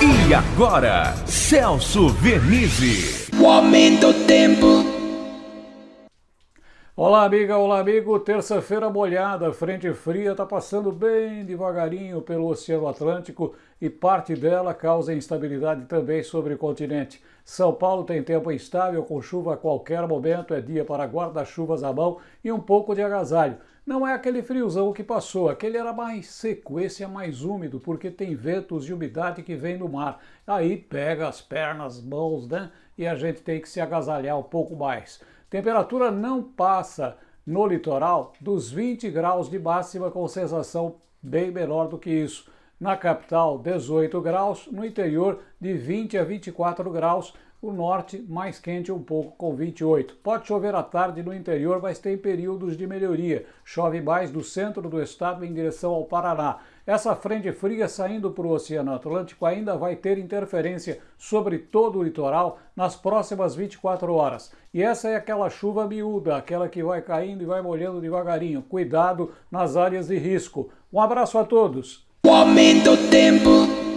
E agora, Celso Vernizzi. O aumento do tempo. Olá, amiga, olá, amigo. Terça-feira molhada, frente fria está passando bem devagarinho pelo Oceano Atlântico e parte dela causa instabilidade também sobre o continente. São Paulo tem tempo instável, com chuva a qualquer momento, é dia para guarda-chuvas à mão e um pouco de agasalho. Não é aquele friozão que passou, aquele era mais seco, esse é mais úmido, porque tem ventos e umidade que vem do mar. Aí pega as pernas, mãos, né? E a gente tem que se agasalhar um pouco mais. Temperatura não passa no litoral dos 20 graus de máxima, com sensação bem menor do que isso. Na capital, 18 graus, no interior, de 20 a 24 graus, o norte mais quente um pouco, com 28. Pode chover à tarde no interior, mas tem períodos de melhoria. Chove mais do centro do estado em direção ao Paraná. Essa frente fria saindo para o Oceano Atlântico ainda vai ter interferência sobre todo o litoral nas próximas 24 horas. E essa é aquela chuva miúda, aquela que vai caindo e vai molhando devagarinho. Cuidado nas áreas de risco. Um abraço a todos. O aumento do tempo.